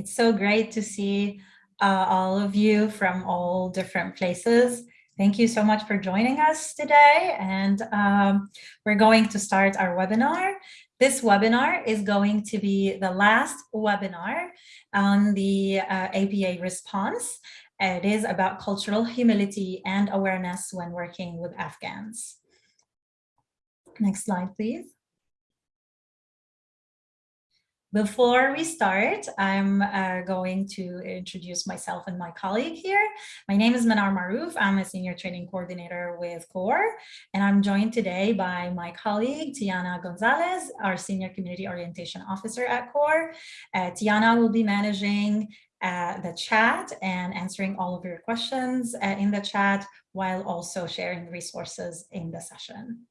It's so great to see uh, all of you from all different places. Thank you so much for joining us today. And um, we're going to start our webinar. This webinar is going to be the last webinar on the uh, APA response. It is about cultural humility and awareness when working with Afghans. Next slide, please. Before we start, I'm uh, going to introduce myself and my colleague here. My name is Manar Maroof. I'm a senior training coordinator with CORE, and I'm joined today by my colleague, Tiana Gonzalez, our senior community orientation officer at CORE. Uh, Tiana will be managing uh, the chat and answering all of your questions uh, in the chat while also sharing resources in the session.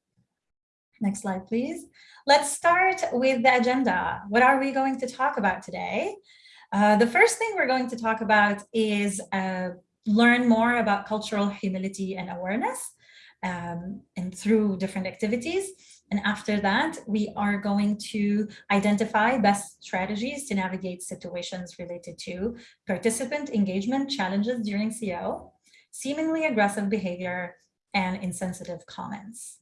Next slide, please. Let's start with the agenda. What are we going to talk about today? Uh, the first thing we're going to talk about is uh, learn more about cultural humility and awareness um, and through different activities. And after that, we are going to identify best strategies to navigate situations related to participant engagement challenges during CO, seemingly aggressive behavior, and insensitive comments.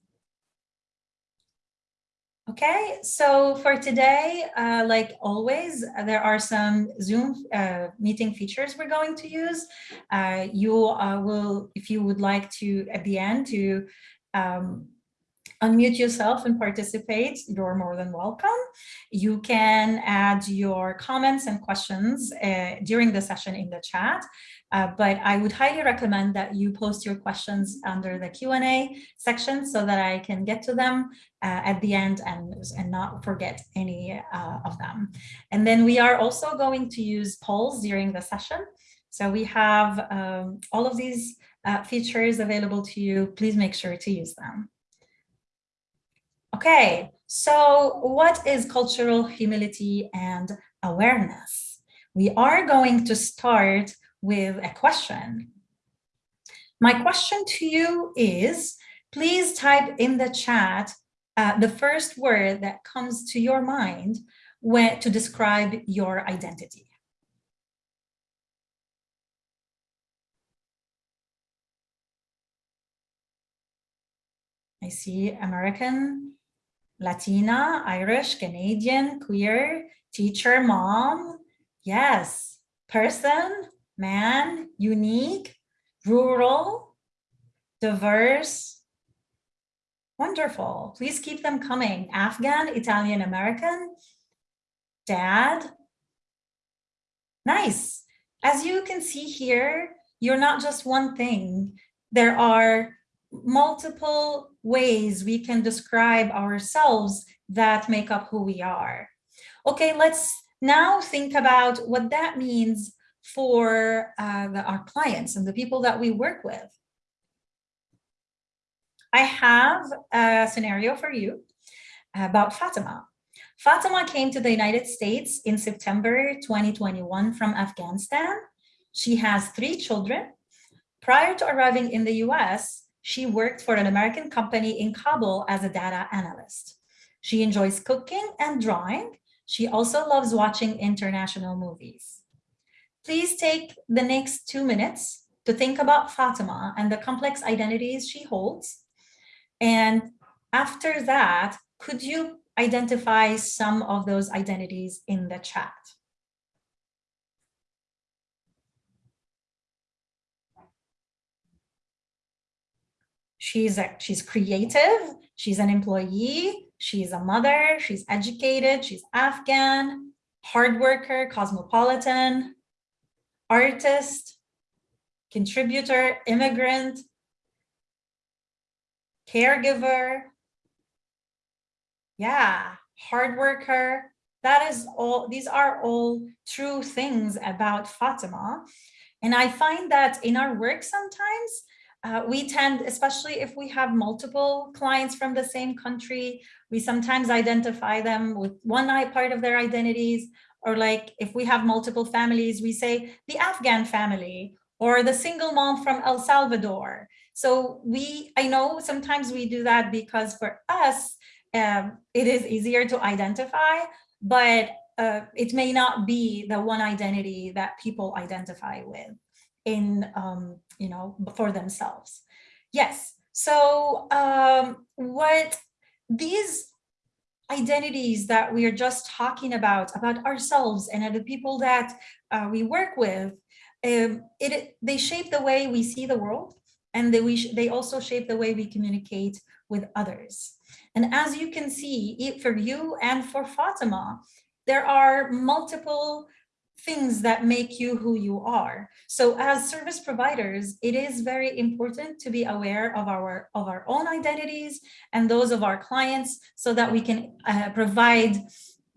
Okay, so for today, uh, like always, there are some Zoom uh, meeting features we're going to use. Uh, you uh, will, if you would like to, at the end, to um, unmute yourself and participate, you're more than welcome. You can add your comments and questions uh, during the session in the chat. Uh, but I would highly recommend that you post your questions under the Q&A section so that I can get to them uh, at the end and, and not forget any uh, of them. And then we are also going to use polls during the session. So we have um, all of these uh, features available to you. Please make sure to use them. Okay, so what is cultural humility and awareness? We are going to start with a question. My question to you is, please type in the chat uh, the first word that comes to your mind when, to describe your identity. I see American, Latina, Irish, Canadian, queer, teacher, mom. Yes, person, man, unique, rural, diverse. Wonderful. Please keep them coming. Afghan, Italian American, dad. Nice. As you can see here, you're not just one thing. There are multiple ways we can describe ourselves that make up who we are. Okay, let's now think about what that means for uh, the, our clients and the people that we work with. I have a scenario for you about Fatima. Fatima came to the United States in September 2021 from Afghanistan. She has three children. Prior to arriving in the US, she worked for an American company in Kabul as a data analyst. She enjoys cooking and drawing. She also loves watching international movies. Please take the next two minutes to think about Fatima and the complex identities she holds. And after that, could you identify some of those identities in the chat? She's, a, she's creative, she's an employee, she's a mother, she's educated, she's Afghan, hard worker, cosmopolitan, artist, contributor, immigrant, caregiver, yeah, hard worker. That is all, these are all true things about Fatima. And I find that in our work sometimes, uh, we tend, especially if we have multiple clients from the same country, we sometimes identify them with one part of their identities, or like if we have multiple families, we say the Afghan family or the single mom from El Salvador. So we, I know sometimes we do that because for us, um, it is easier to identify, but uh, it may not be the one identity that people identify with in, um, you know, for themselves. Yes, so um, what these identities that we are just talking about, about ourselves and the people that uh, we work with, um, it, they shape the way we see the world and they, we they also shape the way we communicate with others. And as you can see, for you and for Fatima, there are multiple things that make you who you are. So as service providers, it is very important to be aware of our of our own identities and those of our clients so that we can uh, provide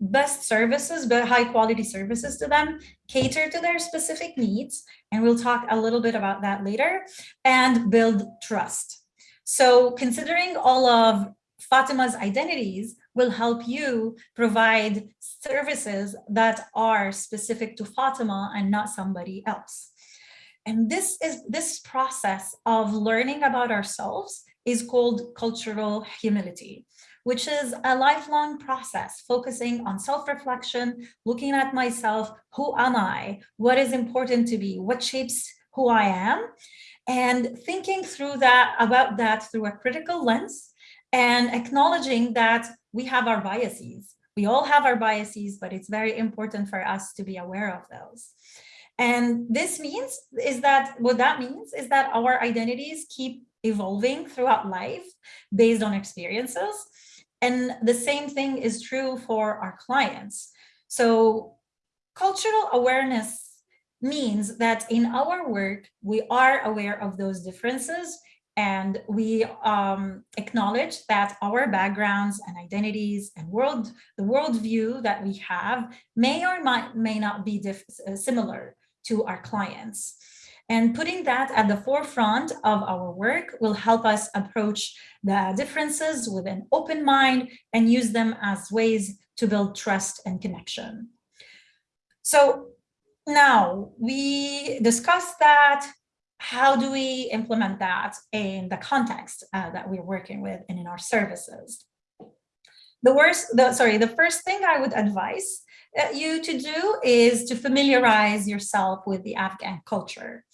best services, but high quality services to them, cater to their specific needs. And we'll talk a little bit about that later and build trust. So considering all of Fatima's identities will help you provide services that are specific to Fatima and not somebody else. And this is this process of learning about ourselves is called cultural humility, which is a lifelong process focusing on self-reflection, looking at myself, who am I, what is important to me, what shapes who I am, and thinking through that about that through a critical lens and acknowledging that we have our biases. We all have our biases, but it's very important for us to be aware of those. And this means is that what that means is that our identities keep evolving throughout life based on experiences. And the same thing is true for our clients. So cultural awareness means that in our work, we are aware of those differences and we um, acknowledge that our backgrounds and identities and world, the worldview that we have may or might, may not be uh, similar to our clients. And putting that at the forefront of our work will help us approach the differences with an open mind and use them as ways to build trust and connection. So now we discussed that how do we implement that in the context uh, that we're working with and in our services? The worst, the, sorry, the first thing I would advise uh, you to do is to familiarize yourself with the Afghan culture.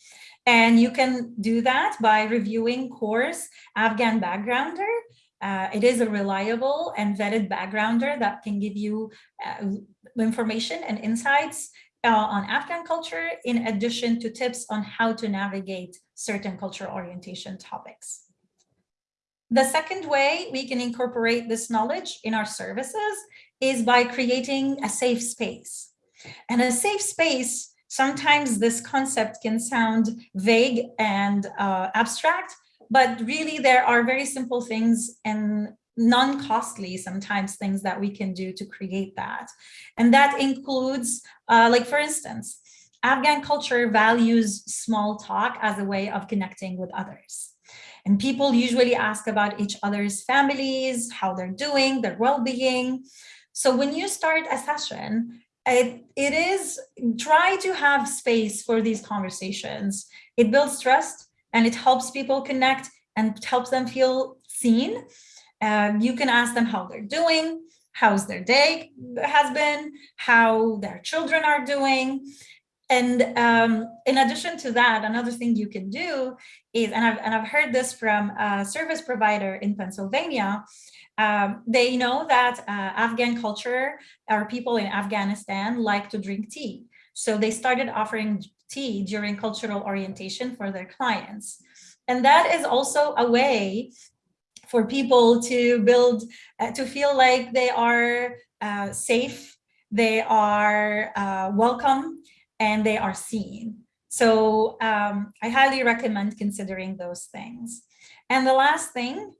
And you can do that by reviewing CORE's Afghan Backgrounder. Uh, it is a reliable and vetted backgrounder that can give you uh, information and insights uh, on Afghan culture, in addition to tips on how to navigate certain cultural orientation topics. The second way we can incorporate this knowledge in our services is by creating a safe space. And a safe space, sometimes this concept can sound vague and uh, abstract, but really there are very simple things and non-costly sometimes things that we can do to create that. And that includes, uh, like for instance, Afghan culture values small talk as a way of connecting with others. And people usually ask about each other's families, how they're doing, their well-being. So when you start a session, it, it is try to have space for these conversations. It builds trust and it helps people connect and helps them feel seen um, you can ask them how they're doing, how's their day has been, how their children are doing. And um, in addition to that, another thing you can do is, and I've, and I've heard this from a service provider in Pennsylvania, um, they know that uh, Afghan culture, or people in Afghanistan like to drink tea. So they started offering tea during cultural orientation for their clients. And that is also a way for people to build, uh, to feel like they are uh, safe, they are uh, welcome, and they are seen. So um, I highly recommend considering those things. And the last thing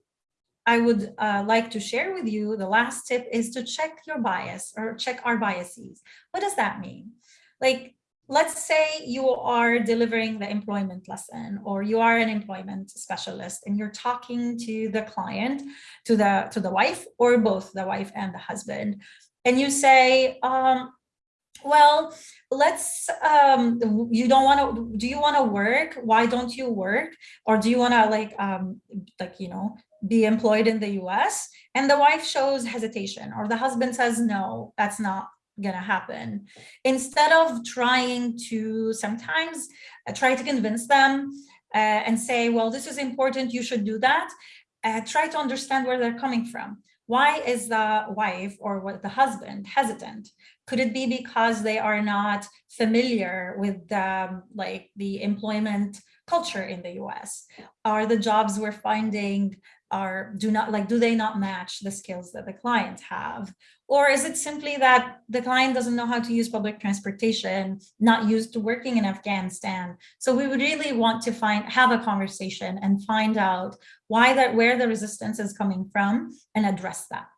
I would uh, like to share with you, the last tip is to check your bias or check our biases. What does that mean? Like let's say you are delivering the employment lesson or you are an employment specialist and you're talking to the client to the to the wife or both the wife and the husband and you say um, well let's um you don't want to do you want to work? Why don't you work? Or do you want to like um like you know be employed in the US and the wife shows hesitation or the husband says no that's not going to happen. Instead of trying to sometimes uh, try to convince them uh, and say, well, this is important, you should do that, uh, try to understand where they're coming from. Why is the wife or what the husband hesitant? Could it be because they are not familiar with the, like the employment culture in the US? Are the jobs we're finding are do not like do they not match the skills that the clients have? Or is it simply that the client doesn't know how to use public transportation not used to working in afghanistan? So we would really want to find have a conversation and find out why that where the resistance is coming from and address that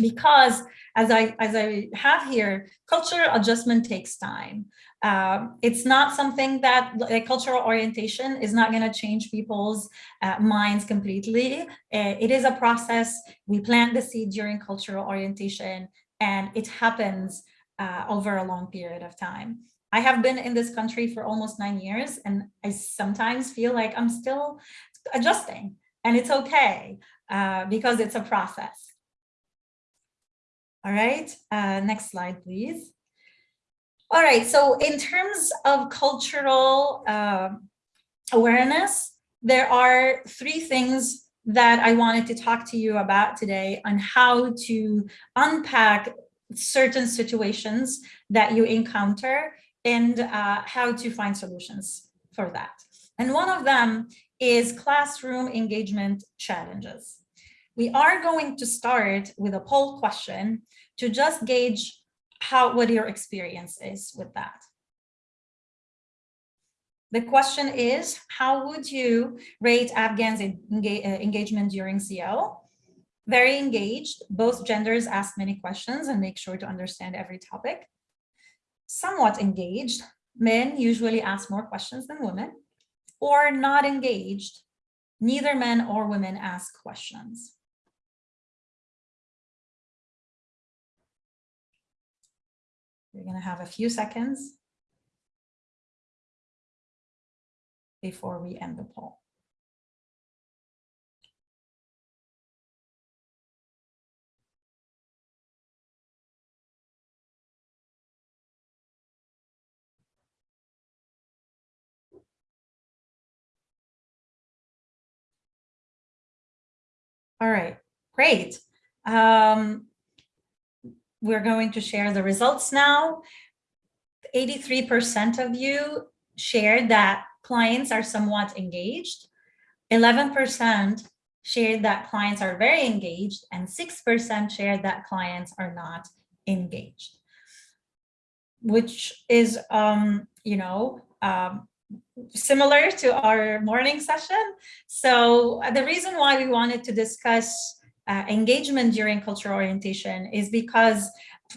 because as I as I have here, cultural adjustment takes time. Um, it's not something that like, cultural orientation is not going to change people's uh, minds completely. Uh, it is a process. We plant the seed during cultural orientation, and it happens uh, over a long period of time. I have been in this country for almost nine years, and I sometimes feel like I'm still adjusting, and it's okay uh, because it's a process. All right, uh, next slide, please. All right, so in terms of cultural uh, awareness, there are three things that I wanted to talk to you about today on how to unpack certain situations that you encounter and uh, how to find solutions for that. And one of them is classroom engagement challenges. We are going to start with a poll question to just gauge how what your experience is with that. The question is, how would you rate Afghans' uh, engagement during CO? Very engaged, both genders ask many questions and make sure to understand every topic. Somewhat engaged, men usually ask more questions than women. Or not engaged, neither men or women ask questions. You're going to have a few seconds before we end the poll. All right, great. Um, we're going to share the results now. 83% of you shared that clients are somewhat engaged. 11% shared that clients are very engaged and 6% shared that clients are not engaged, which is, um, you know, um, similar to our morning session. So uh, the reason why we wanted to discuss uh, engagement during cultural orientation is because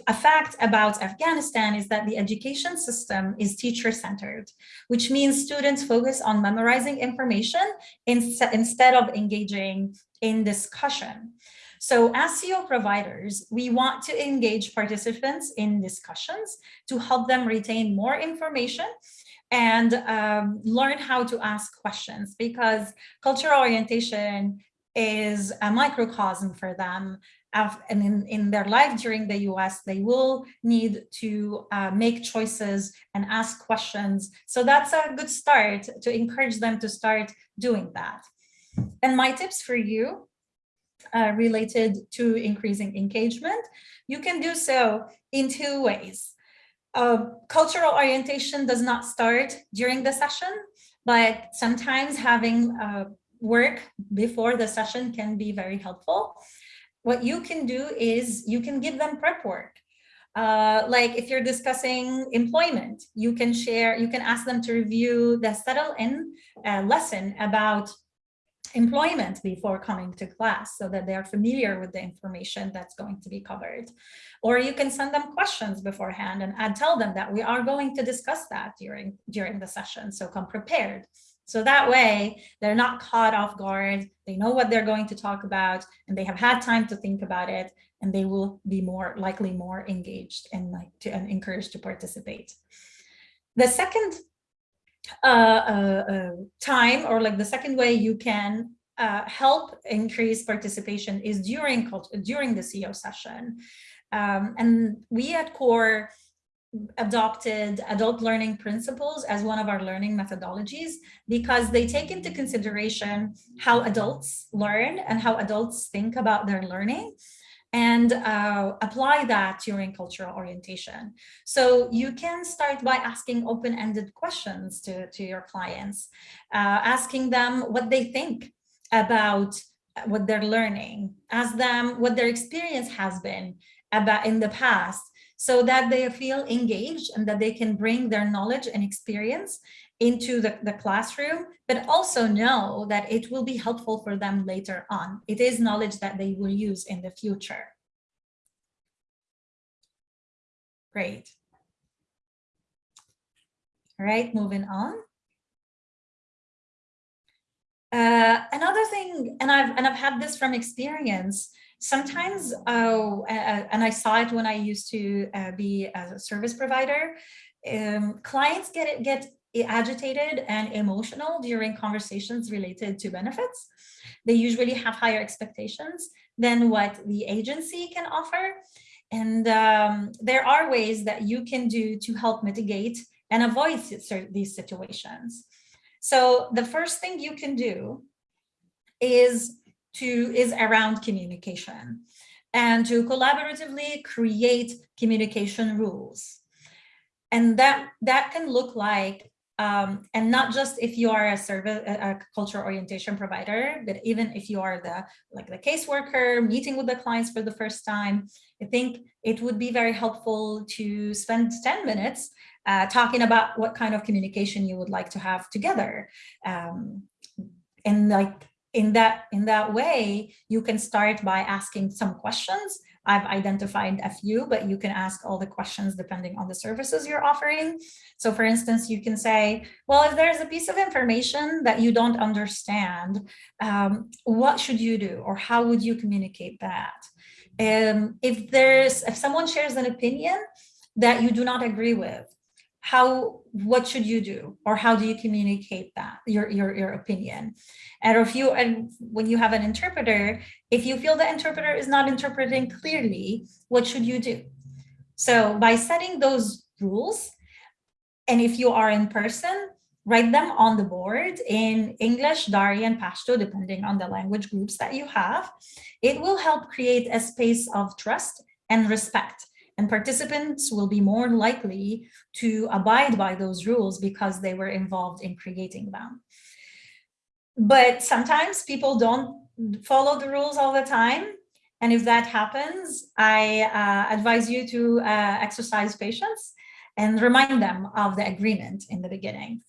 a fact about Afghanistan is that the education system is teacher-centered, which means students focus on memorizing information in, instead of engaging in discussion. So as CO providers, we want to engage participants in discussions to help them retain more information and um, learn how to ask questions because cultural orientation is a microcosm for them and in, in their life during the US, they will need to uh, make choices and ask questions. So that's a good start to encourage them to start doing that. And my tips for you uh, related to increasing engagement, you can do so in two ways. Uh, cultural orientation does not start during the session, but sometimes having uh, work before the session can be very helpful. What you can do is you can give them prep work. Uh, like if you're discussing employment, you can share, you can ask them to review the settle in uh, lesson about employment before coming to class so that they are familiar with the information that's going to be covered. Or you can send them questions beforehand and I'd tell them that we are going to discuss that during, during the session. So come prepared. So that way they're not caught off guard. They know what they're going to talk about and they have had time to think about it and they will be more likely more engaged and like to and encouraged to participate. The second uh, uh, uh, time or like the second way you can uh, help increase participation is during during the CEO session. Um, and we at CORE adopted adult learning principles as one of our learning methodologies because they take into consideration how adults learn and how adults think about their learning and uh, apply that during cultural orientation. So you can start by asking open-ended questions to, to your clients, uh, asking them what they think about what they're learning, ask them what their experience has been about in the past, so that they feel engaged and that they can bring their knowledge and experience into the, the classroom, but also know that it will be helpful for them later on. It is knowledge that they will use in the future. Great. All right, moving on. Uh, another thing, and I've and I've had this from experience, sometimes, uh, and I saw it when I used to uh, be a service provider, um, clients get get agitated and emotional during conversations related to benefits. They usually have higher expectations than what the agency can offer. And um, there are ways that you can do to help mitigate and avoid these situations. So the first thing you can do is to is around communication and to collaboratively create communication rules. And that, that can look like, um, and not just if you are a service, a, cultural orientation provider, but even if you are the like the caseworker meeting with the clients for the first time, I think it would be very helpful to spend 10 minutes uh, talking about what kind of communication you would like to have together. Um, and like in that in that way, you can start by asking some questions. I've identified a few, but you can ask all the questions depending on the services you're offering. So for instance, you can say, well, if there's a piece of information that you don't understand, um, what should you do or how would you communicate that? Um, if there's if someone shares an opinion that you do not agree with, how what should you do? Or how do you communicate that your your, your opinion? And if you and when you have an interpreter if you feel the interpreter is not interpreting clearly what should you do? So by setting those rules and if you are in person write them on the board in English, Dari, and Pashto, depending on the language groups that you have. It will help create a space of trust and respect and participants will be more likely to abide by those rules because they were involved in creating them. But sometimes people don't follow the rules all the time. And if that happens, I uh, advise you to uh, exercise patience and remind them of the agreement in the beginning.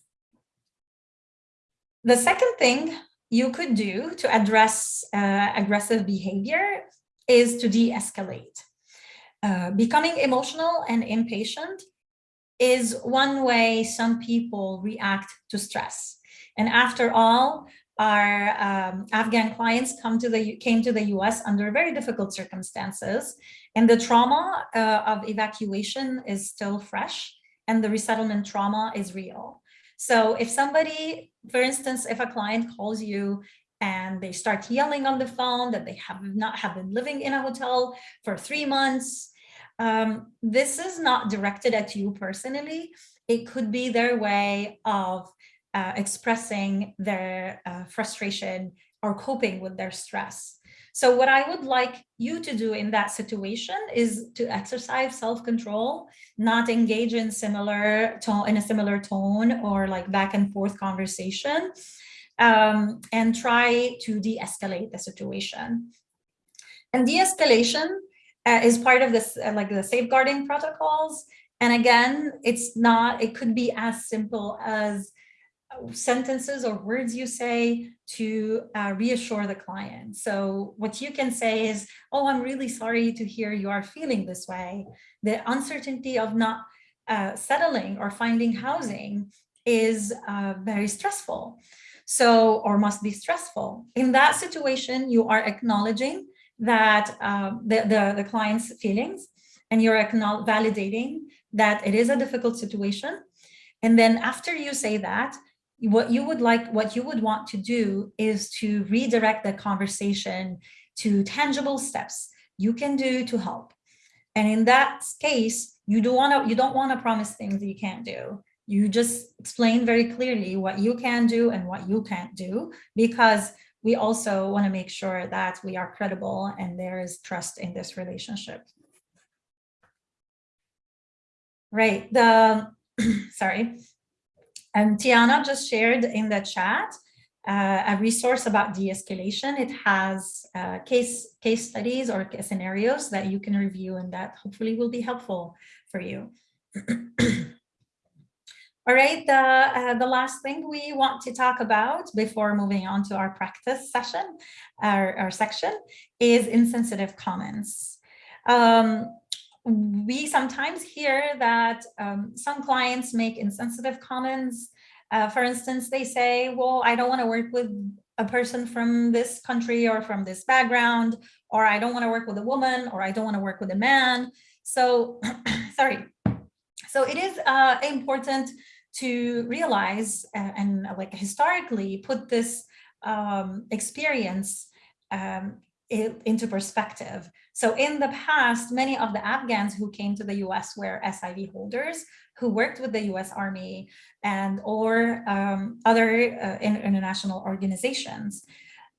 The second thing you could do to address uh, aggressive behavior is to de-escalate. Uh, becoming emotional and impatient is one way some people react to stress. And after all, our um, Afghan clients come to the came to the US under very difficult circumstances, and the trauma uh, of evacuation is still fresh, and the resettlement trauma is real. So if somebody, for instance, if a client calls you and they start yelling on the phone that they have not have been living in a hotel for three months, um, this is not directed at you personally. It could be their way of uh, expressing their uh, frustration or coping with their stress. So what I would like you to do in that situation is to exercise self-control, not engage in similar tone in a similar tone or like back and forth conversation, um, and try to de-escalate the situation. And de-escalation uh, is part of this, uh, like the safeguarding protocols. And again, it's not, it could be as simple as sentences or words you say to uh, reassure the client. So what you can say is, oh, I'm really sorry to hear you are feeling this way. The uncertainty of not uh, settling or finding housing is uh, very stressful. So, or must be stressful. In that situation, you are acknowledging that um, the, the, the client's feelings and you're validating that it is a difficult situation. And then after you say that, what you would like, what you would want to do is to redirect the conversation to tangible steps you can do to help. And in that case, you don't want to you don't want to promise things that you can't do. You just explain very clearly what you can do and what you can't do, because we also want to make sure that we are credible and there is trust in this relationship. Right, the, sorry, and Tiana just shared in the chat uh, a resource about de-escalation. It has uh, case, case studies or scenarios that you can review and that hopefully will be helpful for you. All right, the, uh, the last thing we want to talk about before moving on to our practice session, our, our section, is insensitive comments. Um, we sometimes hear that um, some clients make insensitive comments uh, for instance, they say, well, I don't want to work with a person from this country or from this background, or I don't want to work with a woman, or I don't want to work with a man. So, sorry. So it is uh, important to realize uh, and like historically put this um, experience um, into perspective. So in the past, many of the Afghans who came to the US were SIV holders who worked with the US Army and or um, other uh, international organizations.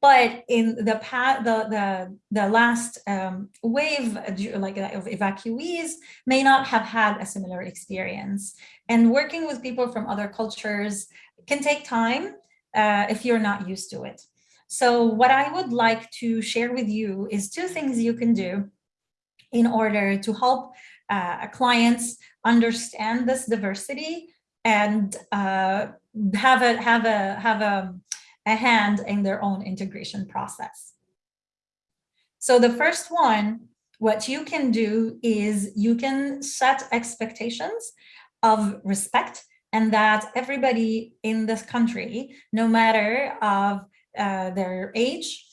But in the past, the, the, the last um, wave like of evacuees may not have had a similar experience. And working with people from other cultures can take time uh, if you're not used to it. So what I would like to share with you is two things you can do in order to help uh, clients understand this diversity and uh, have a have a have a, a hand in their own integration process. So the first one, what you can do is you can set expectations of respect and that everybody in this country, no matter of uh, their age,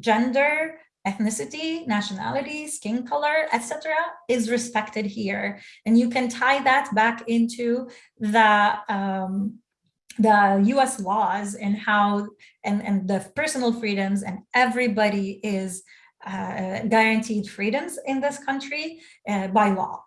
gender, ethnicity, nationality, skin color, etc., is respected here. And you can tie that back into the um, the US laws and how and, and the personal freedoms and everybody is uh, guaranteed freedoms in this country uh, by law.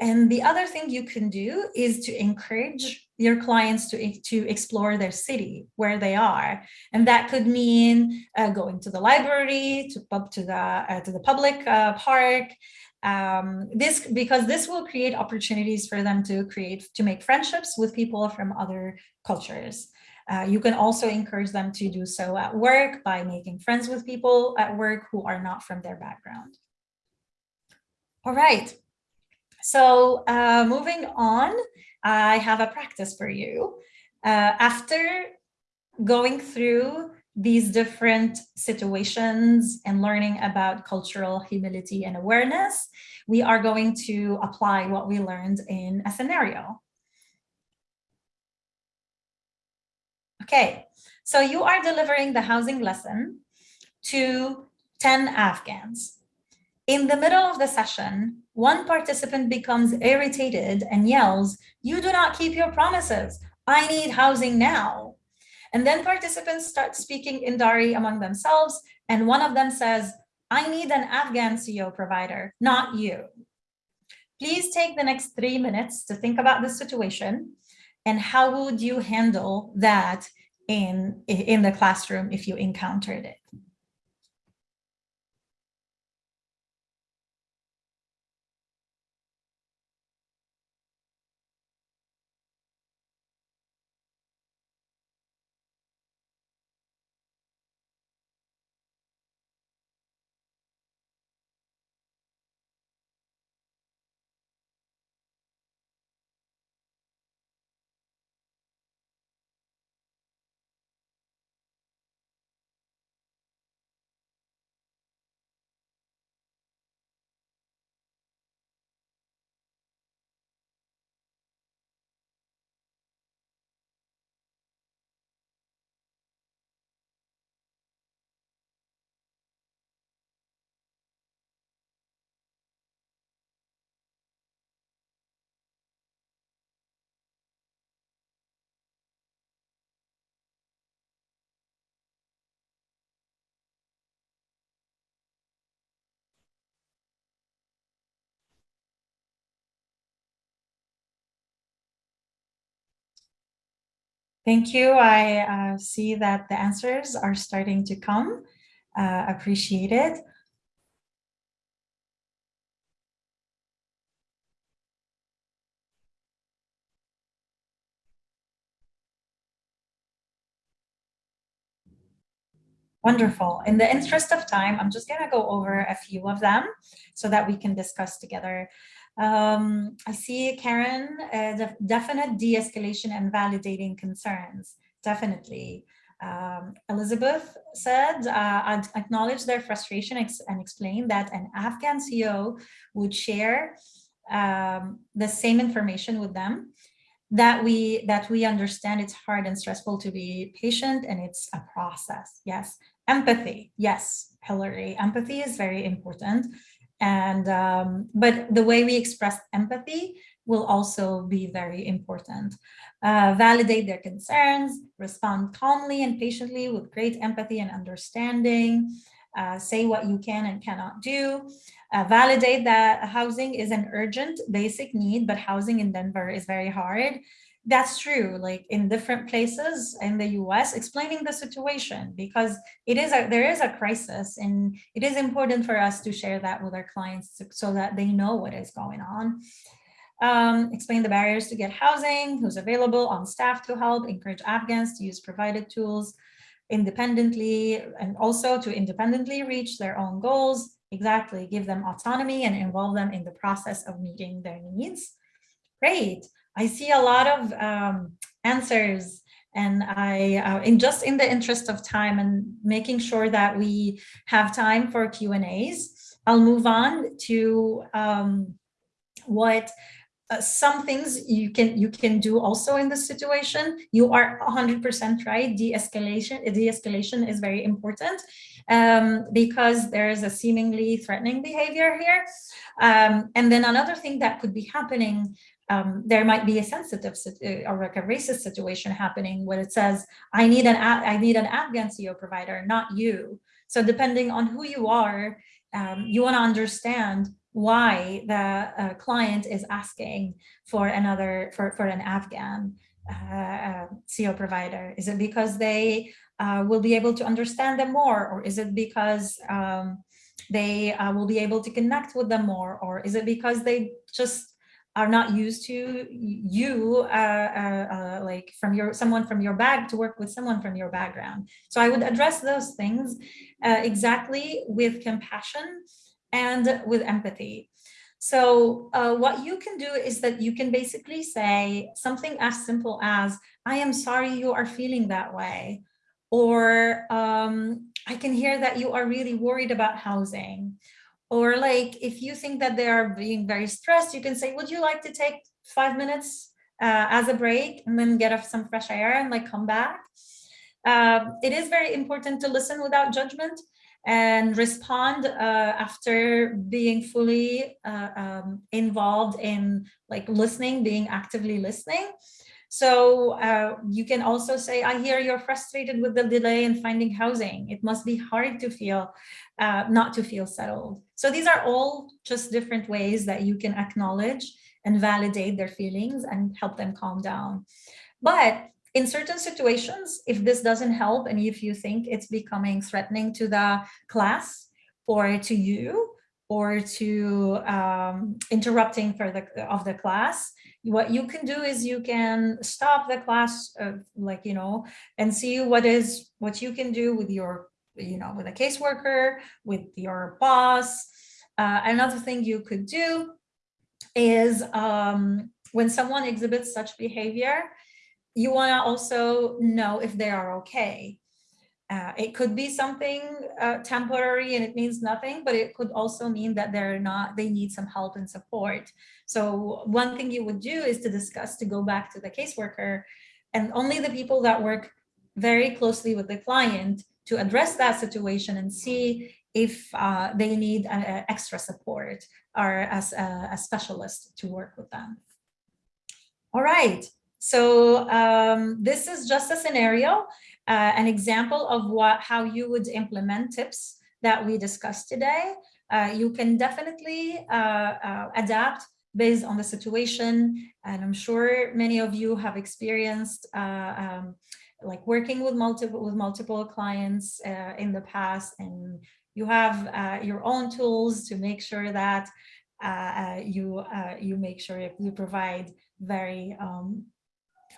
And the other thing you can do is to encourage your clients to, to explore their city where they are. And that could mean uh, going to the library, to, to the, uh, to the public uh, park, um, this because this will create opportunities for them to create to make friendships with people from other cultures. Uh, you can also encourage them to do so at work by making friends with people at work who are not from their background. All right, so uh, moving on, I have a practice for you. Uh, after going through these different situations and learning about cultural humility and awareness, we are going to apply what we learned in a scenario. Okay, so you are delivering the housing lesson to 10 Afghans. In the middle of the session, one participant becomes irritated and yells, you do not keep your promises. I need housing now. And then participants start speaking in Dari among themselves. And one of them says, I need an Afghan CO provider, not you. Please take the next three minutes to think about the situation and how would you handle that in, in the classroom if you encountered it. Thank you. I uh, see that the answers are starting to come. Uh, appreciate it. Wonderful. In the interest of time, I'm just going to go over a few of them so that we can discuss together. Um, I see Karen, uh, definite de-escalation and validating concerns, definitely. Um, Elizabeth said, uh, acknowledge their frustration ex and explain that an Afghan CEO would share um, the same information with them that we that we understand it's hard and stressful to be patient and it's a process. Yes. Empathy. Yes hillary. Empathy is very important and um, but the way we express empathy will also be very important. Uh, validate their concerns respond calmly and patiently with great empathy and understanding. Uh, say what you can and cannot do. Uh, validate that housing is an urgent basic need, but housing in Denver is very hard. That's true, like in different places in the US, explaining the situation because it is a, there is a crisis and it is important for us to share that with our clients so that they know what is going on. Um, explain the barriers to get housing, who's available on staff to help, encourage Afghans to use provided tools independently and also to independently reach their own goals, Exactly, give them autonomy and involve them in the process of meeting their needs. Great. I see a lot of um, answers and I, uh, in just in the interest of time and making sure that we have time for Q and A's, I'll move on to um, what uh, some things you can you can do also in this situation. You are 100% right. De-escalation de-escalation is very important um, because there is a seemingly threatening behavior here. Um, and then another thing that could be happening um, there might be a sensitive uh, or like a racist situation happening where it says, I need an I need an Afghan CEO provider, not you. So depending on who you are, um, you want to understand why the uh, client is asking for another for for an Afghan uh, CEO provider. Is it because they uh, will be able to understand them more, or is it because um, they uh, will be able to connect with them more, or is it because they just are not used to you uh, uh, uh, like from your someone from your bag to work with someone from your background. So I would address those things uh, exactly with compassion and with empathy. So uh, what you can do is that you can basically say something as simple as, I am sorry you are feeling that way. Or um, I can hear that you are really worried about housing. Or like, if you think that they are being very stressed, you can say, would you like to take five minutes uh, as a break and then get some fresh air and like come back? Uh, it is very important to listen without judgment and respond uh, after being fully uh, um, involved in like listening, being actively listening. So uh, you can also say, I hear you're frustrated with the delay in finding housing. It must be hard to feel, uh, not to feel settled. So these are all just different ways that you can acknowledge and validate their feelings and help them calm down. But in certain situations, if this doesn't help and if you think it's becoming threatening to the class or to you or to um, interrupting for the of the class, what you can do is you can stop the class, uh, like you know, and see what is what you can do with your you know with a caseworker, with your boss. Uh, another thing you could do is um, when someone exhibits such behavior, you want to also know if they are okay. Uh, it could be something uh, temporary and it means nothing, but it could also mean that they're not, they need some help and support. So one thing you would do is to discuss, to go back to the caseworker and only the people that work very closely with the client to address that situation and see if uh, they need uh, extra support or as a, a specialist to work with them. All right, so um, this is just a scenario, uh, an example of what how you would implement tips that we discussed today. Uh, you can definitely uh, adapt based on the situation. And I'm sure many of you have experienced um, like working with multiple with multiple clients uh, in the past and you have uh, your own tools to make sure that uh, uh you uh, you make sure you provide very um,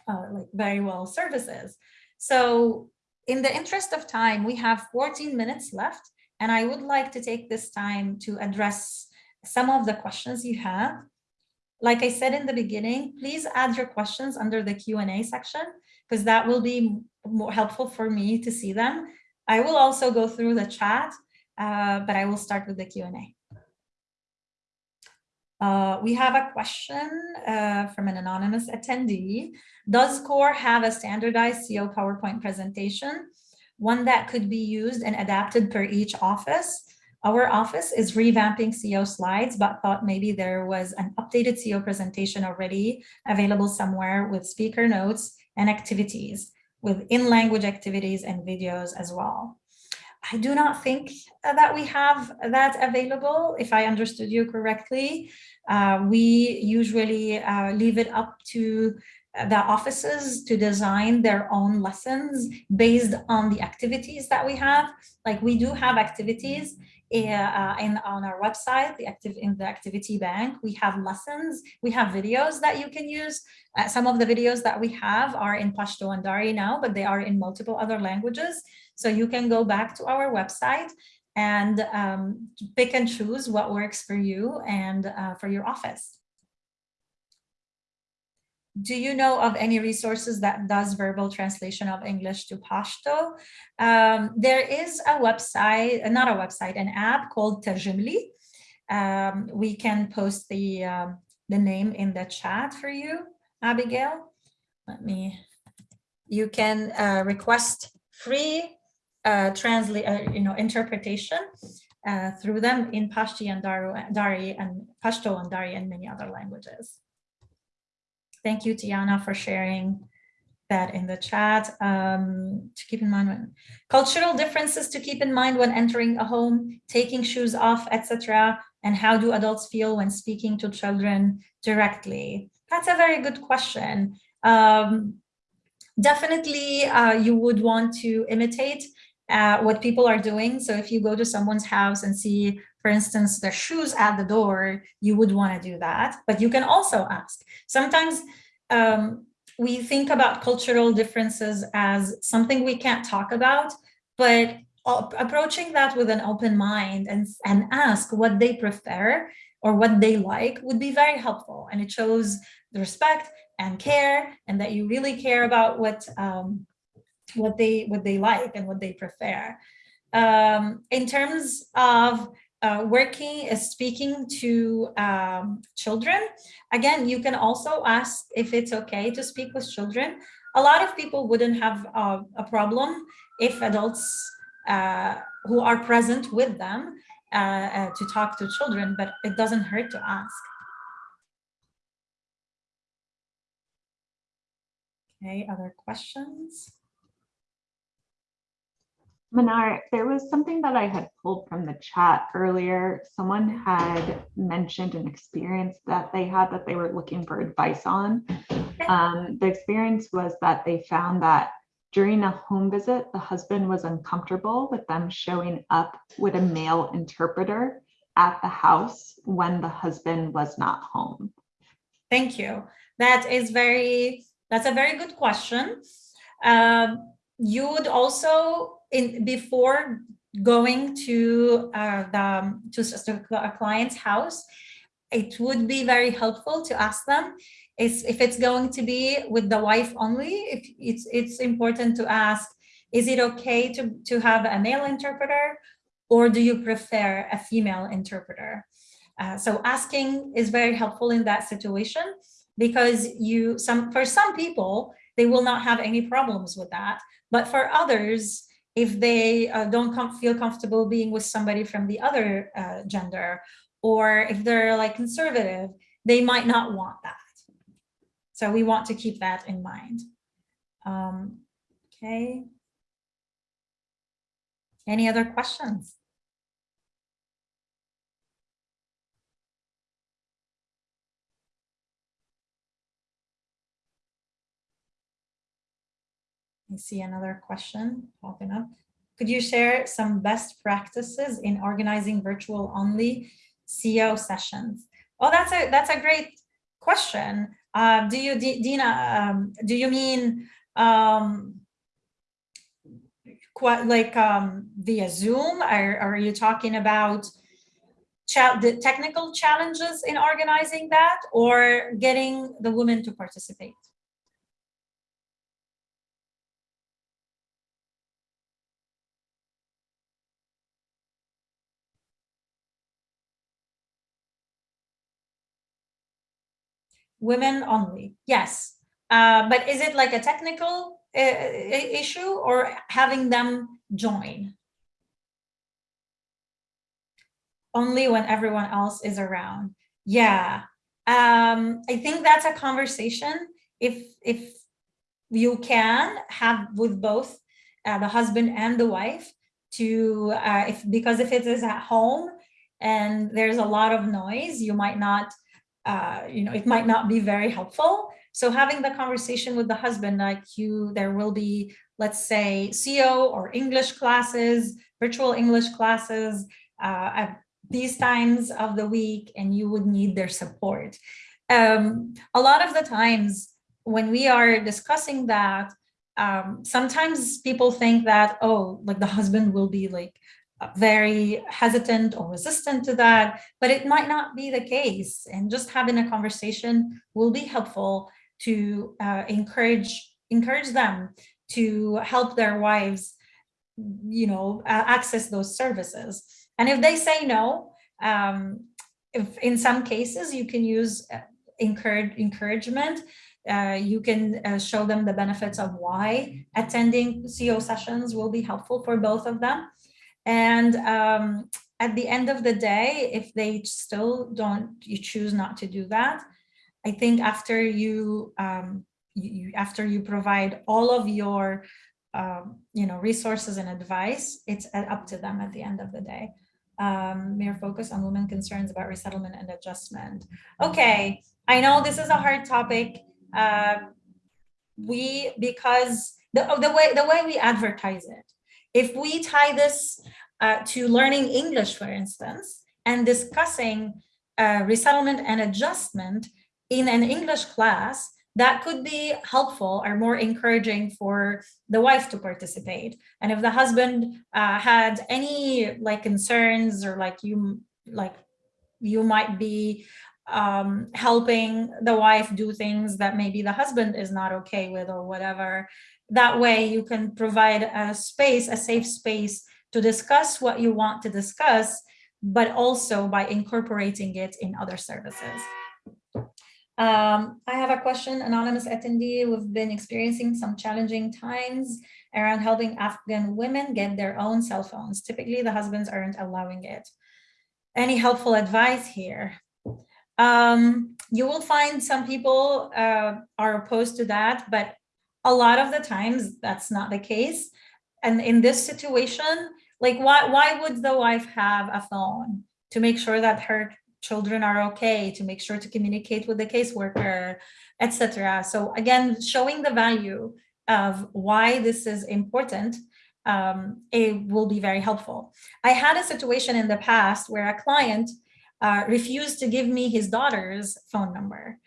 uh, like very well services. So in the interest of time, we have 14 minutes left, and I would like to take this time to address some of the questions you have. Like I said in the beginning, please add your questions under the Q&A section because that will be more helpful for me to see them. I will also go through the chat, uh, but I will start with the Q&A. Uh, we have a question uh, from an anonymous attendee. Does CORE have a standardized CO PowerPoint presentation, one that could be used and adapted per each office? Our office is revamping CO slides, but thought maybe there was an updated CO presentation already available somewhere with speaker notes and activities, with in-language activities and videos as well. I do not think that we have that available, if I understood you correctly. Uh, we usually uh, leave it up to the offices to design their own lessons based on the activities that we have. Like we do have activities uh, in on our website, the active in the activity bank, we have lessons, we have videos that you can use. Uh, some of the videos that we have are in Pashto and Dari now, but they are in multiple other languages. So you can go back to our website and um, pick and choose what works for you and uh, for your office. Do you know of any resources that does verbal translation of English to Pashto? Um, there is a website, not a website, an app called Tarjimly. Um, we can post the, um, the name in the chat for you, Abigail. Let me, you can uh, request free uh, translate, uh, you know, interpretation uh, through them in Pashto and Dari and Pashto and Dari and many other languages. Thank you, Tiana, for sharing that in the chat. Um, to keep in mind when cultural differences to keep in mind when entering a home, taking shoes off, etc. And how do adults feel when speaking to children directly? That's a very good question. Um, definitely, uh, you would want to imitate uh, what people are doing. So if you go to someone's house and see for instance, the shoes at the door, you would want to do that. But you can also ask. Sometimes um, we think about cultural differences as something we can't talk about, but approaching that with an open mind and, and ask what they prefer or what they like would be very helpful. And it shows the respect and care and that you really care about what um, what they what they like and what they prefer. Um, in terms of uh, working uh, speaking to um, children. Again, you can also ask if it's okay to speak with children. A lot of people wouldn't have uh, a problem if adults uh, who are present with them uh, to talk to children, but it doesn't hurt to ask. Okay, other questions? Manar, there was something that I had pulled from the chat earlier. Someone had mentioned an experience that they had that they were looking for advice on. Um, the experience was that they found that during a home visit, the husband was uncomfortable with them showing up with a male interpreter at the house when the husband was not home. Thank you. That is very, that's a very good question. Um, you would also in before going to uh, the to a client's house, it would be very helpful to ask them is if it's going to be with the wife only. If it's it's important to ask, is it okay to to have a male interpreter, or do you prefer a female interpreter? Uh, so asking is very helpful in that situation because you some for some people they will not have any problems with that, but for others if they uh, don't com feel comfortable being with somebody from the other uh, gender, or if they're like conservative, they might not want that. So we want to keep that in mind. Um, okay. Any other questions? I see another question popping up. Could you share some best practices in organizing virtual only CO sessions? Oh, that's a that's a great question. Uh, do you, D Dina, um, do you mean um, quite like um, via Zoom? Are, are you talking about the technical challenges in organizing that or getting the women to participate? Women only. Yes. Uh, but is it like a technical uh, issue or having them join? Only when everyone else is around. Yeah. Um, i think that's a conversation. If if you can have with both uh, the husband and the wife to uh, if because if it is at home and there's a lot of noise you might not uh, you know, it might not be very helpful. So having the conversation with the husband, like you, there will be, let's say, CO or English classes, virtual English classes uh, at these times of the week, and you would need their support. Um, a lot of the times when we are discussing that, um, sometimes people think that, oh, like the husband will be like very hesitant or resistant to that, but it might not be the case. And just having a conversation will be helpful to uh, encourage encourage them to help their wives, you know, uh, access those services. And if they say no, um, if in some cases you can use uh, encourage encouragement. Uh, you can uh, show them the benefits of why attending CO sessions will be helpful for both of them. And um, at the end of the day, if they still don't, you choose not to do that, I think after you, um, you after you provide all of your, um, you know, resources and advice, it's up to them at the end of the day. Um, mere focus on women concerns about resettlement and adjustment. Okay, I know this is a hard topic. Uh, we because the the way the way we advertise it if we tie this uh, to learning English, for instance, and discussing uh, resettlement and adjustment in an English class, that could be helpful or more encouraging for the wife to participate. And if the husband uh, had any like concerns or like you like you might be um, helping the wife do things that maybe the husband is not okay with or whatever, that way you can provide a space, a safe space to discuss what you want to discuss, but also by incorporating it in other services. Um, I have a question, anonymous attendee. We've been experiencing some challenging times around helping Afghan women get their own cell phones. Typically, the husbands aren't allowing it. Any helpful advice here? Um, you will find some people uh, are opposed to that, but a lot of the times that's not the case. And in this situation, like why, why would the wife have a phone to make sure that her children are okay, to make sure to communicate with the caseworker, etc. So again, showing the value of why this is important, um, it will be very helpful. I had a situation in the past where a client uh, refused to give me his daughter's phone number.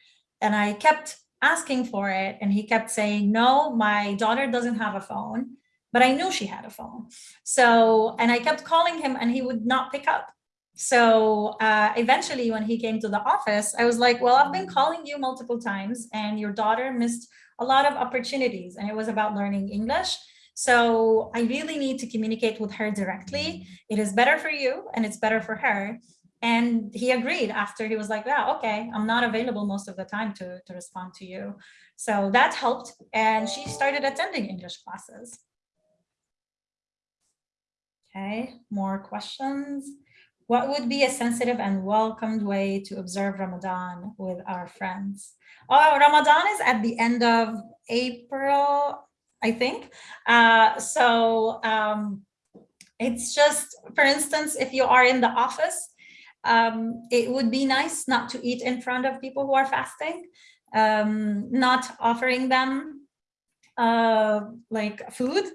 And I kept asking for it and he kept saying, no, my daughter doesn't have a phone, but I knew she had a phone. So, and I kept calling him and he would not pick up. So uh, eventually when he came to the office, I was like, well, I've been calling you multiple times and your daughter missed a lot of opportunities and it was about learning English. So I really need to communicate with her directly. It is better for you and it's better for her. And he agreed after he was like, yeah, okay, I'm not available most of the time to, to respond to you. So that helped. And she started attending English classes. Okay, more questions. What would be a sensitive and welcomed way to observe Ramadan with our friends? Oh, Ramadan is at the end of April, I think. Uh, so um, it's just, for instance, if you are in the office, um, it would be nice not to eat in front of people who are fasting, um, not offering them uh, like food.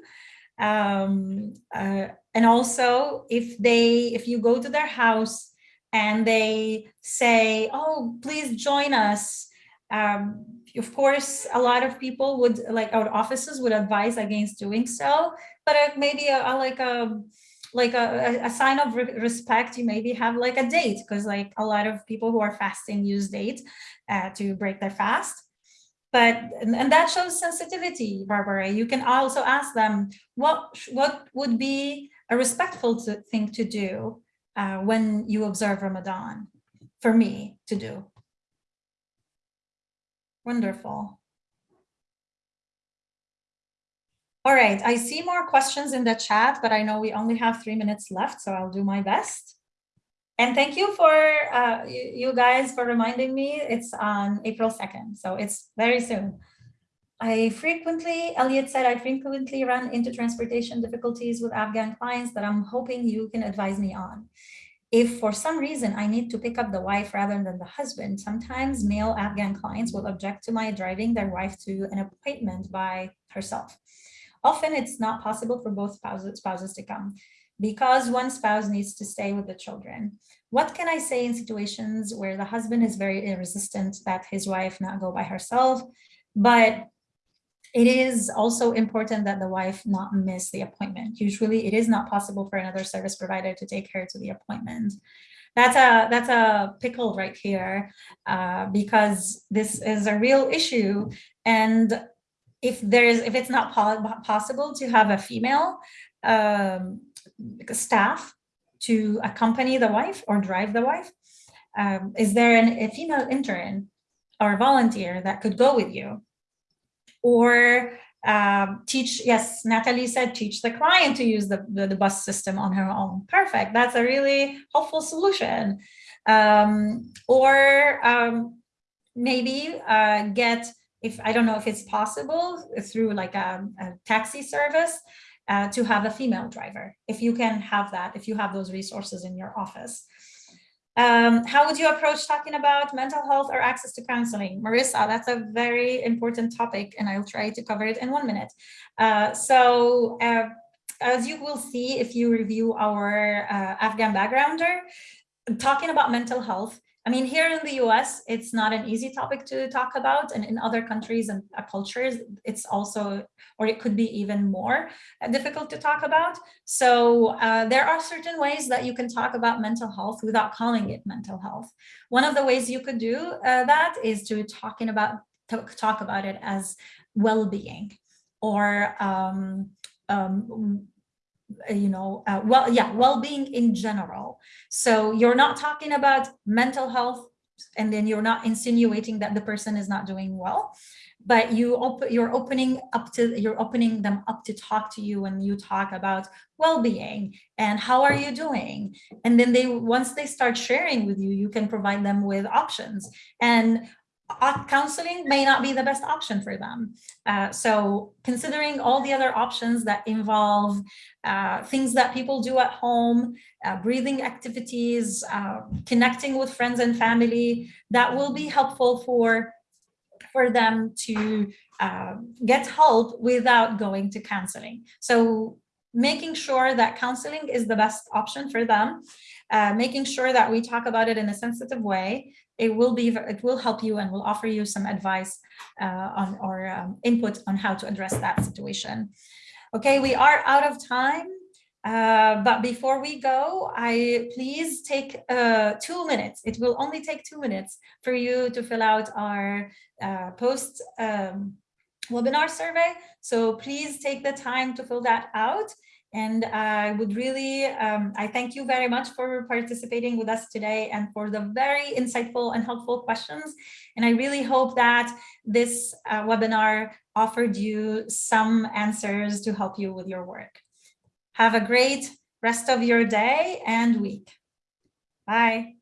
Um, uh, and also if they, if you go to their house and they say, oh, please join us. Um, of course, a lot of people would like our offices would advise against doing so, but uh, maybe a, a, like a like a, a sign of re respect, you maybe have like a date because like a lot of people who are fasting use date uh, to break their fast. But and, and that shows sensitivity, Barbara. You can also ask them what what would be a respectful to, thing to do uh, when you observe Ramadan for me to do. Wonderful. All right, I see more questions in the chat, but I know we only have three minutes left, so I'll do my best. And thank you for uh, you guys for reminding me it's on April 2nd, so it's very soon. I frequently, Elliot said, I frequently run into transportation difficulties with Afghan clients that I'm hoping you can advise me on. If for some reason I need to pick up the wife rather than the husband, sometimes male Afghan clients will object to my driving their wife to an appointment by herself. Often it's not possible for both spouses, spouses to come because one spouse needs to stay with the children. What can I say in situations where the husband is very resistant that his wife not go by herself, but it is also important that the wife not miss the appointment. Usually it is not possible for another service provider to take her to the appointment. That's a that's a pickle right here uh, because this is a real issue. And if there is if it's not po possible to have a female um, staff to accompany the wife or drive the wife, um, is there an, a female intern or volunteer that could go with you? Or um, teach, yes, Natalie said, teach the client to use the, the, the, bus system on her own. Perfect. That's a really helpful solution. Um, or um, maybe uh, get if I don't know if it's possible through like a, a taxi service uh, to have a female driver, if you can have that, if you have those resources in your office. Um, how would you approach talking about mental health or access to counseling? Marissa, that's a very important topic and I'll try to cover it in one minute. Uh, so uh, as you will see, if you review our uh, Afghan backgrounder, talking about mental health I mean, here in the US, it's not an easy topic to talk about. And in other countries and uh, cultures, it's also, or it could be even more uh, difficult to talk about. So uh, there are certain ways that you can talk about mental health without calling it mental health. One of the ways you could do uh, that is to talking about, talk about it as well-being or um, um, you know, uh, well, yeah, well-being in general. So you're not talking about mental health and then you're not insinuating that the person is not doing well, but you open, you're opening up to, you're opening them up to talk to you when you talk about well-being and how are you doing? And then they, once they start sharing with you, you can provide them with options. And uh, counseling may not be the best option for them. Uh, so considering all the other options that involve uh, things that people do at home, uh, breathing activities, uh, connecting with friends and family, that will be helpful for, for them to uh, get help without going to counseling. So making sure that counseling is the best option for them, making sure that we talk about it in a sensitive way, it will be it will help you and will offer you some advice uh, on or um, input on how to address that situation. Okay, we are out of time. Uh, but before we go, I please take uh, two minutes. It will only take two minutes for you to fill out our uh, post um, webinar survey. So please take the time to fill that out. And I would really, um, I thank you very much for participating with us today and for the very insightful and helpful questions. And I really hope that this uh, webinar offered you some answers to help you with your work. Have a great rest of your day and week. Bye.